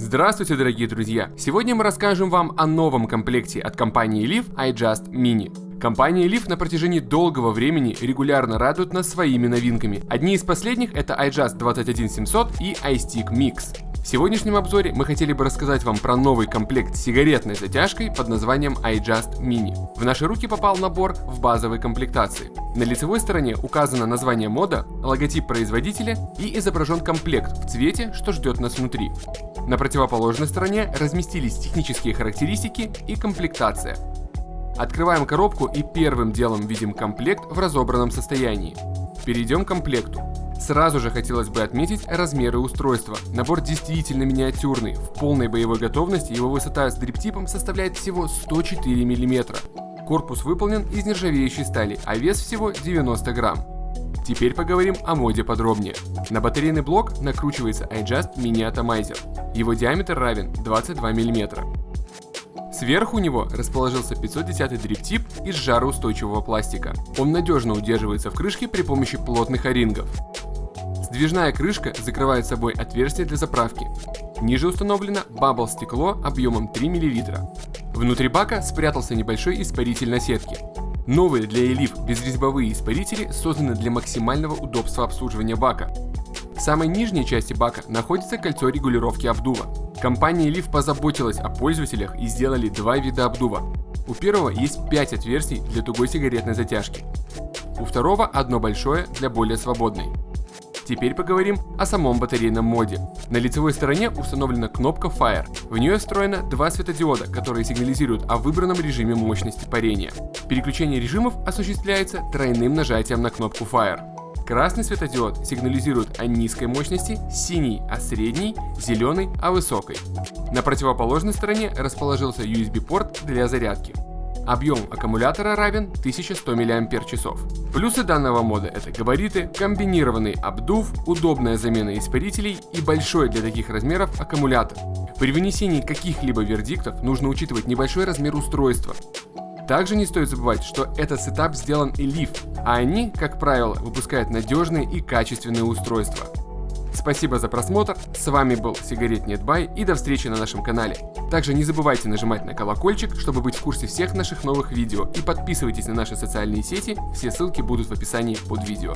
Здравствуйте, дорогие друзья! Сегодня мы расскажем вам о новом комплекте от компании Leaf iJust Mini. Компания Leaf на протяжении долгого времени регулярно радует нас своими новинками. Одни из последних это iJust 21700 и iStick Mix. В сегодняшнем обзоре мы хотели бы рассказать вам про новый комплект с сигаретной затяжкой под названием iJust Mini. В наши руки попал набор в базовой комплектации. На лицевой стороне указано название мода, логотип производителя и изображен комплект в цвете, что ждет нас внутри. На противоположной стороне разместились технические характеристики и комплектация. Открываем коробку и первым делом видим комплект в разобранном состоянии. Перейдем к комплекту. Сразу же хотелось бы отметить размеры устройства. Набор действительно миниатюрный, в полной боевой готовности его высота с дриптипом составляет всего 104 мм. Корпус выполнен из нержавеющей стали, а вес всего 90 грамм. Теперь поговорим о моде подробнее. На батарейный блок накручивается iJust Mini Atomizer. Его диаметр равен 22 мм. Сверху у него расположился 510 дриптип из жароустойчивого пластика. Он надежно удерживается в крышке при помощи плотных о-рингов. Сдвижная крышка закрывает собой отверстие для заправки. Ниже установлено бабл стекло объемом 3 мл. Внутри бака спрятался небольшой испаритель на сетке. Новые для Elif безрезьбовые испарители созданы для максимального удобства обслуживания бака. В самой нижней части бака находится кольцо регулировки обдува. Компания Elif позаботилась о пользователях и сделали два вида обдува. У первого есть 5 отверстий для тугой сигаретной затяжки. У второго одно большое для более свободной. Теперь поговорим о самом батарейном моде. На лицевой стороне установлена кнопка Fire. В нее встроено два светодиода, которые сигнализируют о выбранном режиме мощности парения. Переключение режимов осуществляется тройным нажатием на кнопку Fire. Красный светодиод сигнализирует о низкой мощности, синий о средней, зеленый о высокой. На противоположной стороне расположился USB-порт для зарядки. Объем аккумулятора равен 1100 мАч. Плюсы данного мода это габариты, комбинированный обдув, удобная замена испарителей и большой для таких размеров аккумулятор. При вынесении каких-либо вердиктов нужно учитывать небольшой размер устройства. Также не стоит забывать, что этот сетап сделан Eleaf, а они, как правило, выпускают надежные и качественные устройства. Спасибо за просмотр, с вами был Сигарет Нетбай и до встречи на нашем канале. Также не забывайте нажимать на колокольчик, чтобы быть в курсе всех наших новых видео и подписывайтесь на наши социальные сети, все ссылки будут в описании под видео.